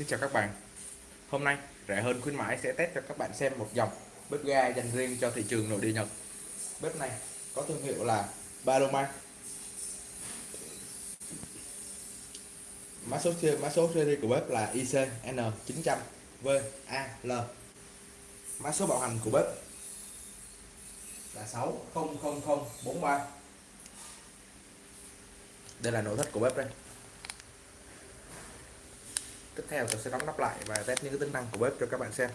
Xin chào các bạn. Hôm nay, rẻ hơn khuyến mãi sẽ test cho các bạn xem một dòng bếp ga dành riêng cho thị trường nội địa Nhật. Bếp này có thương hiệu là Paloma. Mã số mã số series của bếp là ICN900VAL Mã số bảo hành của bếp là 600043 Đây là nội thất của bếp đây tiếp theo tôi sẽ đóng nắp lại và test những cái tính năng của bếp cho các bạn xem.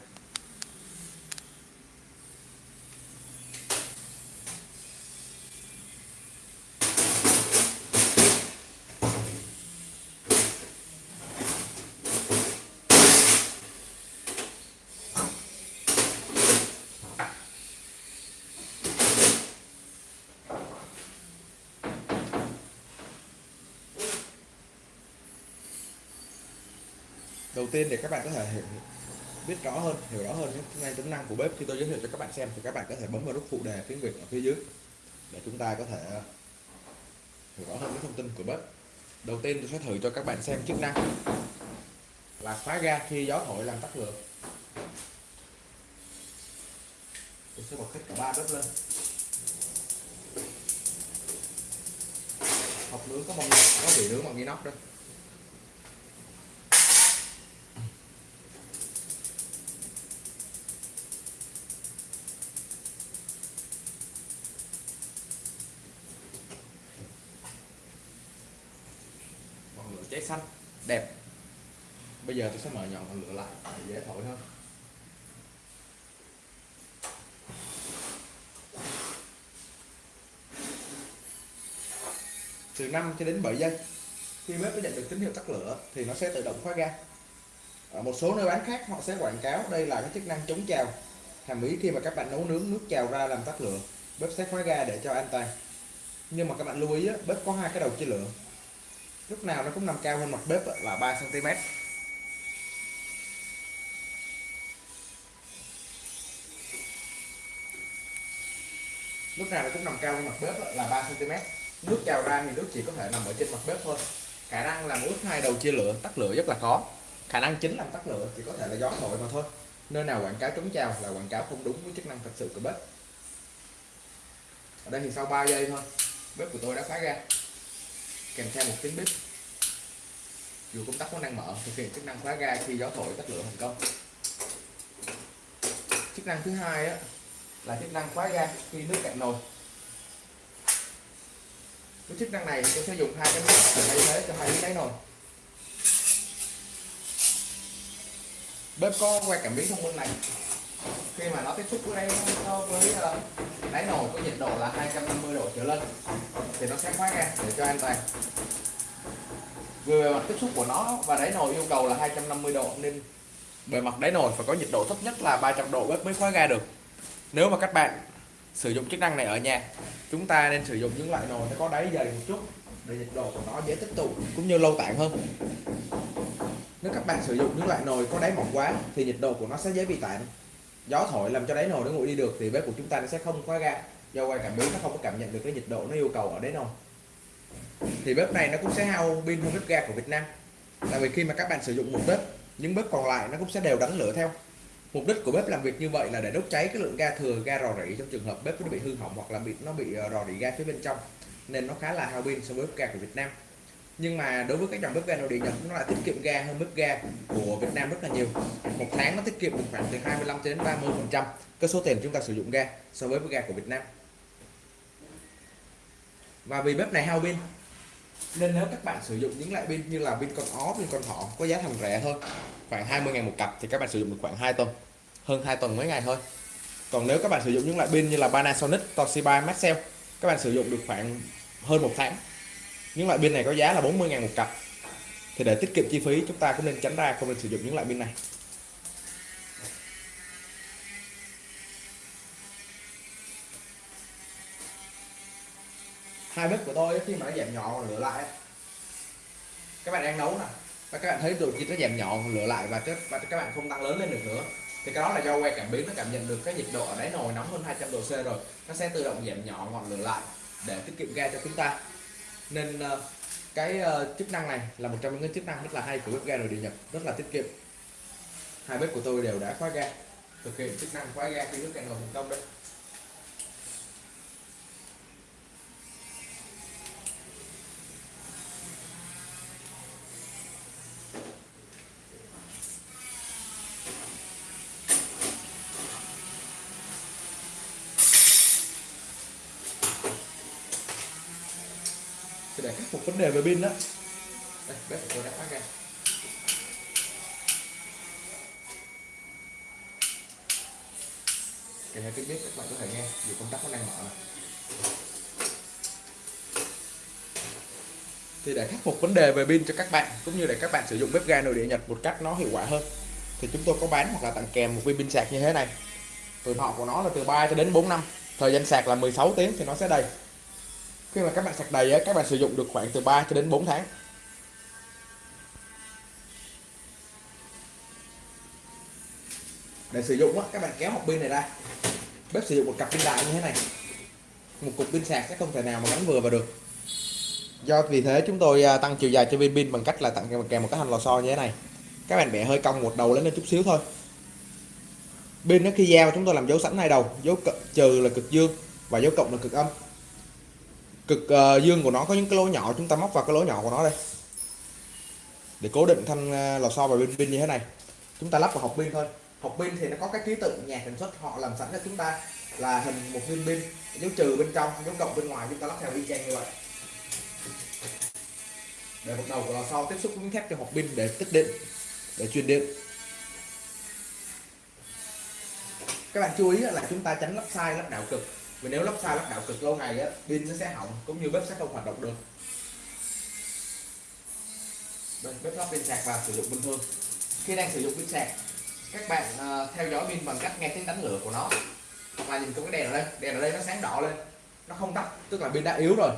Đầu tiên để các bạn có thể hiểu, biết rõ hơn hiểu rõ hơn những tính năng của bếp khi tôi giới thiệu cho các bạn xem thì các bạn có thể bấm vào nút phụ đề tiếng việt ở phía dưới để chúng ta có thể hiểu rõ hơn những thông tin của bếp. Đầu tiên tôi sẽ thử cho các bạn xem chức năng là khóa ga khi gió thổi làm tắt lửa. Tôi sẽ bật hết cả ba bếp lên. Hộp nướng có mong có vị nướng bằng inox đây cháy xanh, đẹp. Bây giờ tôi sẽ mở nhỏ ngọn lửa lại để dễ thổi hơn. Từ 5 cho đến 7 giây. Khi bếp nó nhận được tín hiệu tắt lửa thì nó sẽ tự động khóa ga. Ở một số nơi bán khác, họ sẽ quảng cáo đây là cái chức năng chống trào. Hàm ý khi mà các bạn nấu nướng nước trào ra làm tắt lửa, bếp sẽ khóa ga để cho an toàn. Nhưng mà các bạn lưu ý bếp có hai cái đầu chia lửa lúc nào nó cũng nằm cao hơn mặt bếp là 3 cm lúc nào nó cũng nằm cao hơn mặt bếp là 3 cm nước trào ra thì nước chỉ có thể nằm ở trên mặt bếp thôi. Khả năng làm ướt hai đầu chia lửa, tắt lửa rất là khó khả năng chính làm tắt lửa chỉ có thể là gió thổi mà thôi. Nơi nào quảng cáo chống trào là quảng cáo không đúng với chức năng thật sự của bếp. Ở đây thì sau 3 giây thôi, bếp của tôi đã khóa ra kèm theo một tiếng bếp. Dù công tắc có năng mở thực hiện chức năng khóa ga khi gió thổi tắt lửa thành công. Chức năng thứ hai á, là chức năng khóa ga khi nước cạn nồi. Với chức năng này tôi sẽ dùng hai cái nút thay thế cho hai cái đáy nồi. Bếp có que cảm biến thông minh này khi mà nó tiếp xúc với đây so với ờ, đáy nồi có nhiệt độ là 250 độ trở lên, thì nó sẽ khóa ga để cho an toàn. Về bề mặt tiếp xúc của nó và đáy nồi yêu cầu là 250 độ, nên bề mặt đáy nồi phải có nhiệt độ thấp nhất là 300 độ bếp mới khóa ga được. Nếu mà các bạn sử dụng chức năng này ở nhà, chúng ta nên sử dụng những loại nồi nó có đáy dày một chút, để nhiệt độ của nó dễ tích tụ cũng như lâu tản hơn. Nếu các bạn sử dụng những loại nồi có đáy mỏng quá, thì nhiệt độ của nó sẽ dễ bị tản gió thổi làm cho đáy nồi nó nguội đi được thì bếp của chúng ta nó sẽ không khóa ga do quay cảm biến nó không có cảm nhận được cái nhiệt độ nó yêu cầu ở đáy nồi. Thì bếp này nó cũng sẽ hao pin hơn bếp ga của Việt Nam. Tại vì khi mà các bạn sử dụng một bếp, những bếp còn lại nó cũng sẽ đều đánh lửa theo. Mục đích của bếp làm việc như vậy là để đốt cháy cái lượng ga thừa, ga rò rỉ trong trường hợp bếp nó bị hư hỏng hoặc là bị nó bị ờ, rò rỉ ga phía bên trong. Nên nó khá là hao pin so với bếp ga của Việt Nam nhưng mà đối với các dòng bếp ga nội địa Nhật, nó lại tiết kiệm ga hơn bếp ga của Việt Nam rất là nhiều. Một tháng nó tiết kiệm được khoảng từ 25 đến 30 phần trăm cái số tiền chúng ta sử dụng ga so với bếp ga của Việt Nam. Và vì bếp này hao pin, nên nếu các bạn sử dụng những loại pin như là pin con ó, pin con thỏ có giá thành rẻ thôi, khoảng 20 ngàn một cặp, thì các bạn sử dụng được khoảng 2 tuần, hơn 2 tuần mấy ngày thôi. Còn nếu các bạn sử dụng những loại pin như là Panasonic, Toshiba, Maxell, các bạn sử dụng được khoảng hơn một tháng những loại pin này có giá là 40 ngàn một cặp. Thì để tiết kiệm chi phí chúng ta cũng nên tránh ra không nên sử dụng những loại pin này. Hai bếp của tôi khi mà nó giảm nhỏ lửa lại các bạn đang nấu nè và các bạn thấy từ khi nó giảm nhỏ lửa lại và các, và các bạn không tăng lớn lên được nữa. Thì cái đó là do que cảm biến nó cảm nhận được cái nhiệt độ ở đáy nồi nóng hơn 200 độ C rồi. Nó sẽ tự động giảm nhỏ ngọn lửa lại để tiết kiệm ga cho chúng ta nên ờ, cái ờ, chức năng này là một trong những cái chức năng rất là hay của bếp ga nội địa Nhật, rất là tiết kiệm. Hai bếp của tôi đều đã khóa ga. Thực hiện chức năng khóa ga khi nước cạn nồi thành công đấy. Để khắc phục vấn đề về pin đó. Đây bếp của tôi đã khóa ga kèm theo tiếng bếp các bạn có thể nghe dù công tắc nó đang mở này. thì để khắc phục vấn đề về pin cho các bạn cũng như để các bạn sử dụng bếp ga nội địa Nhật một cách nó hiệu quả hơn thì chúng tôi có bán hoặc là tặng kèm một viên pin sạc như thế này. Tuổi thọ của nó là từ 3 cho đến 4 năm. Thời gian sạc là 16 tiếng thì nó sẽ đầy khi mà các bạn sạc đầy các bạn sử dụng được khoảng từ 3 cho đến 4 tháng. Để sử dụng các bạn kéo hộp pin này ra. Bếp sử dụng một cặp pin đại như thế này. Một cục pin sạc sẽ không thể nào mà gắn vừa vào được. Do vì thế chúng tôi à, tăng chiều dài cho viên pin bằng cách là tặng kèm một cái thanh lò xo như thế này. Các bạn bẻ hơi cong một đầu lên lên chút xíu thôi. Pin nó khi giao chúng tôi làm dấu sẵn hai đầu. Dấu trừ là cực dương và dấu cộng là cực âm cực uh, dương của nó có những cái lỗ nhỏ chúng ta móc vào cái lỗ nhỏ của nó đây. Để cố định thanh ờ, lò xo vào bên pin như thế này. Chúng ta lắp vào hộp pin thôi. Hộp pin thì nó có cái ký tự nhà sản xuất họ làm sẵn cho chúng ta là hình một viên pin. Dấu trừ bên trong dấu cộng bên ngoài chúng ta lắp theo y chang như vậy. Để một đầu của lò xo tiếp xúc với thép cho hộp pin để tích điện để truyền điện. Các bạn chú ý là chúng ta tránh lắp sai lắp đảo cực vì nếu lắp sai lắp đảo cực lâu ngày á pin nó sẽ hỏng cũng như bếp sẽ không hoạt động được. Đây bếp lắp pin sạc và sử dụng bình thường. Khi đang sử dụng pin sạc các bạn uh, theo dõi pin bằng cách nghe tiếng đánh lửa của nó. Hoặc là nhìn cái đèn ở đây đèn ở đây nó sáng đỏ lên. Nó không tắt tức là pin đã yếu rồi.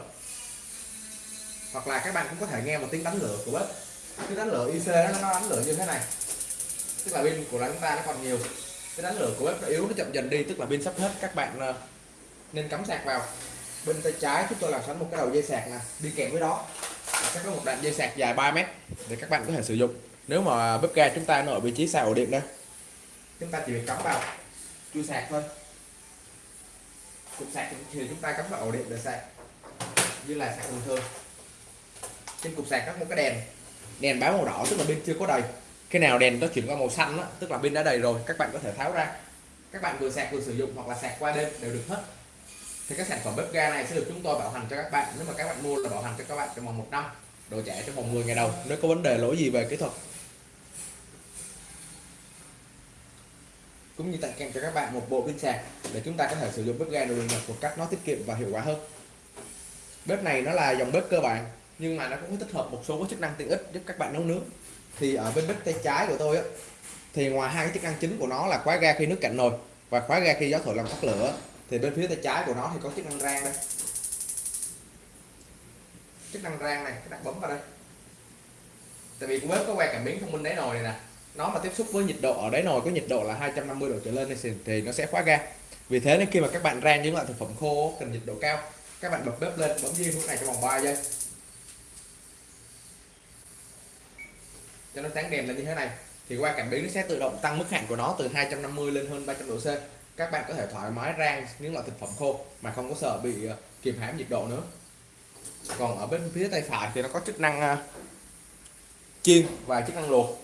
Hoặc là các bạn cũng có thể nghe một tiếng đánh lửa của bếp cái đánh lửa IC nó, nó đánh lửa như thế này. Tức là pin của chúng ta nó còn nhiều. Cái đánh lửa của bếp nó yếu nó chậm dần đi tức là pin sắp hết. Các bạn uh, nên cắm sạc vào. Bên tay trái chúng tôi làm sẵn một cái đầu dây sạc nè đi kèm với đó. Sẽ có một đoạn dây sạc dài 3 mét để các bạn có thể sử dụng. Nếu mà bếp ga chúng ta nó ở vị trí xa ổ điện đây chúng ta chỉ việc cắm vào chui sạc thôi. Cục sạc thì chúng ta cắm vào ổ điện để sạc như là sạc bình thường. Trên cục sạc có một cái đèn đèn báo màu đỏ tức là pin chưa có đầy. Khi nào đèn nó chuyển qua màu xanh đó, tức là pin đã đầy rồi các bạn có thể tháo ra. Các bạn vừa sạc vừa sử dụng hoặc là sạc qua đêm đều được hết thì các sản phẩm bếp ga này sẽ được chúng tôi bảo hành cho các bạn. Nếu mà các bạn mua là bảo hành cho các bạn trong vòng một năm. Đồ trẻ trong vòng 10 ngày đầu. Nếu có vấn đề lỗi gì về kỹ thuật. Cũng như tặng kèm cho các bạn một bộ pin sạc để chúng ta có thể sử dụng bếp ga đồ nhật một cách nó tiết kiệm và hiệu quả hơn. Bếp này nó là dòng bếp cơ bản nhưng mà nó cũng có tích hợp một số chức năng tiện ích giúp các bạn nấu nướng. Thì ở bên bếp tay trái của tôi á thì ngoài hai cái chức năng chính của nó là khóa ga khi nước cạn nồi và khóa ga khi gió thổi làm tắt lửa thì bên phía tay trái của nó thì có chức năng rang đây. Chức năng rang này các bạn bấm vào đây. Tại vì của bếp có que cảm biến thông minh đáy nồi này nè. Nó mà tiếp xúc với nhiệt độ ở đáy nồi có nhiệt độ là 250 độ trở lên thì, thì nó sẽ khóa ga vì thế nên khi mà các bạn rang những loại thực phẩm khô cần nhiệt độ cao các bạn bật bếp lên bấm diêm lúc này trong vòng 3 giây. Cho nó sáng đèn lên như thế này thì qua cảm biến nó sẽ tự động tăng mức hạn của nó từ 250 lên hơn 300 độ C các bạn có thể thoải mái rang những loại thực phẩm khô mà không có sợ bị ờ, kiềm hãm nhiệt độ nữa. Còn ở bên phía tay phải thì nó có chức năng ờ, chiên và chức năng luộc.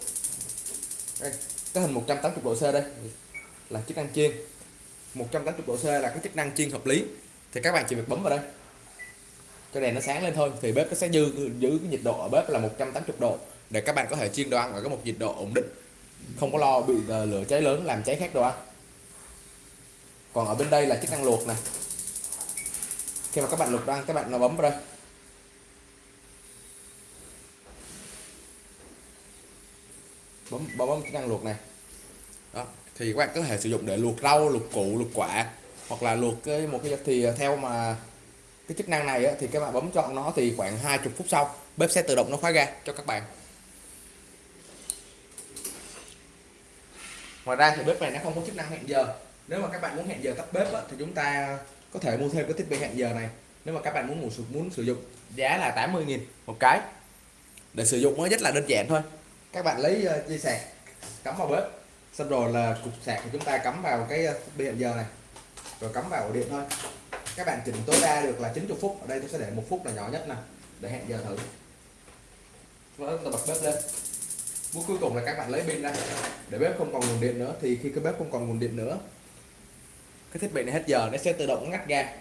Đây, cái hình 180 độ C đây là chức năng chiên. 180 độ C là cái chức năng chiên hợp lý. Thì các bạn chỉ việc bấm vào đây. Cho đèn nó sáng lên thôi thì bếp nó sẽ dư giữ cái nhiệt độ ở bếp là 180 độ để các bạn có thể chiên đồ ăn ở cái một nhiệt độ ổn định. Không có lo bị ờ, lửa cháy lớn làm cháy khác đồ ăn còn ở bên đây là chức năng luộc này khi mà các bạn luộc đồ ăn các bạn nó bấm vào đây. Bấm bấm, bấm chức năng luộc này. Đó thì các bạn có thể sử dụng để luộc rau luộc củ luộc quả hoặc là luộc cái một cái thì theo mà cái chức năng này á, thì các bạn bấm chọn nó thì khoảng 20 phút sau bếp sẽ tự động nó khóa ga cho các bạn. Ngoài ra thì bếp này nó không có chức năng hẹn giờ nếu mà các bạn muốn hẹn giờ tắt bếp á, thì chúng ta có thể mua thêm cái thiết bị hẹn giờ này. Nếu mà các bạn muốn muốn, muốn sử dụng giá là 80.000 một cái. Để sử dụng nó rất là đơn giản thôi. Các bạn lấy uh, dây sạc cắm vào bếp. Xong rồi là cục sạc của chúng ta cắm vào cái ờ, thiết bị hẹn giờ này. Rồi cắm vào ổ điện thôi. Các bạn chỉnh tối đa được là 90 phút. Ở đây tôi sẽ để một phút là nhỏ nhất nè để hẹn giờ thử. Và tôi bật bếp lên. Bước cuối cùng là các bạn lấy pin ra. Để bếp không còn nguồn điện nữa thì khi cái bếp không còn nguồn điện nữa cái thiết bị này hết giờ, nó sẽ tự động ngắt ga.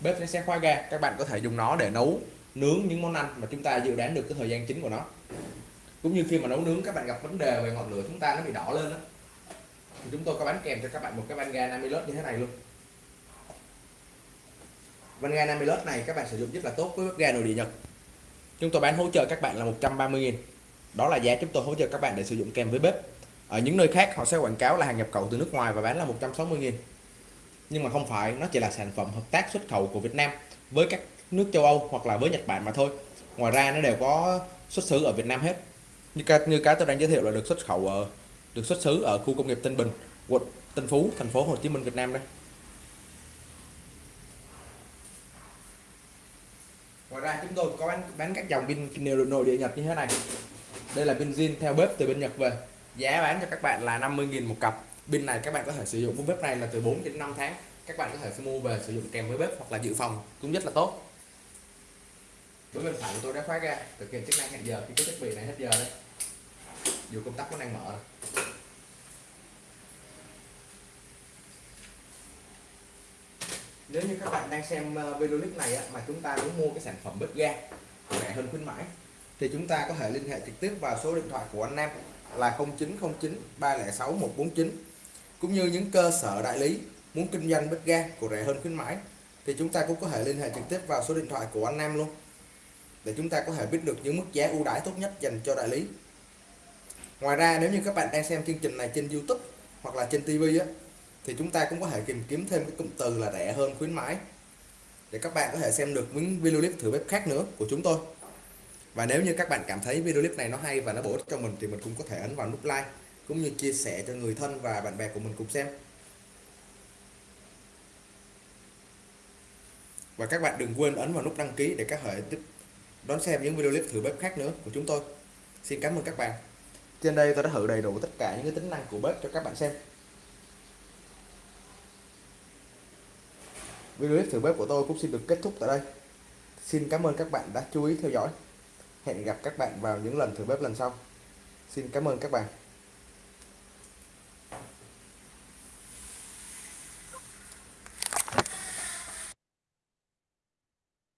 Bếp nó sẽ khóa ga. Các bạn có thể dùng nó để nấu, nướng những món ăn mà chúng ta dự đoán được cái thời gian chính của nó. Cũng như khi mà nấu nướng, các bạn gặp vấn đề về ngọn lửa chúng ta nó bị đỏ lên đó thì chúng tôi có bán kèm cho các bạn một cái van ga Namilus như thế này luôn. Van ga Namilus này các bạn sử dụng rất là tốt với bếp ga nội địa Nhật. Chúng tôi bán hỗ trợ các bạn là 130.000 đó là giá chúng tôi hỗ trợ các bạn để sử dụng kèm với bếp. Ở những nơi khác, họ sẽ quảng cáo là hàng nhập khẩu từ nước ngoài và bán là 160.000 nhưng mà không phải nó chỉ là sản phẩm hợp tác xuất khẩu của Việt Nam với các nước châu Âu hoặc là với Nhật Bản mà thôi. Ngoài ra nó đều có xuất xứ ở Việt Nam hết. Như cái như cái tôi đang giới thiệu là được xuất khẩu ở được xuất xứ ở khu công nghiệp Tân Bình quận Tân Phú thành phố Hồ Chí Minh Việt Nam đây. Ngoài ra chúng tôi có bán, bán các dòng pin nội địa Nhật như thế này. Đây là pin zin theo bếp từ bên Nhật về. Giá bán cho các bạn là 50.000 một cặp pin này các bạn có thể sử dụng với bếp này là từ 4 đến 5 tháng. Các bạn có thể mua về sử dụng kèm với bếp hoặc là dự phòng cũng rất là tốt. Với bên phải của tôi đã khóa ra, thực hiện chức năng hẹn giờ. Khi cái thiết bị này hết giờ đấy. Dù công tắc vẫn đang mở nếu như các bạn đang xem ờ, video clip này mà chúng ta muốn mua cái sản phẩm bếp ga rẻ hơn khuyến mãi, thì chúng ta có thể liên hệ trực tiếp vào số điện thoại của anh Nam là 0909 306 149 cũng như những cơ sở đại lý muốn kinh doanh bếp ga của rẻ hơn khuyến mãi, thì chúng ta cũng có thể liên hệ trực tiếp vào số điện thoại của anh Nam luôn, để chúng ta có thể biết được những mức giá ưu đãi tốt nhất dành cho đại lý. Ngoài ra, nếu như các bạn đang xem chương trình này trên YouTube hoặc là trên TV á, thì chúng ta cũng có thể tìm kiếm thêm cái cụm từ là rẻ hơn khuyến mãi, để các bạn có thể xem được những video clip thử bếp khác nữa của chúng tôi. Và nếu như các bạn cảm thấy video clip này nó hay và nó bổ ích cho mình, thì mình cũng có thể ấn vào nút like cũng như chia sẻ cho người thân và bạn bè của mình cùng xem. Và các bạn đừng quên ấn vào nút đăng ký để các hệ tiếp đón xem những video clip thử bếp khác nữa của chúng tôi. Xin cảm ơn các bạn. Trên đây tôi đã thử đầy đủ tất cả những cái tính năng của bếp cho các bạn xem. Video clip thử bếp của tôi cũng xin được kết thúc tại đây. Xin cảm ơn các bạn đã chú ý theo dõi. Hẹn gặp các bạn vào những lần thử bếp lần sau. Xin cảm ơn các bạn.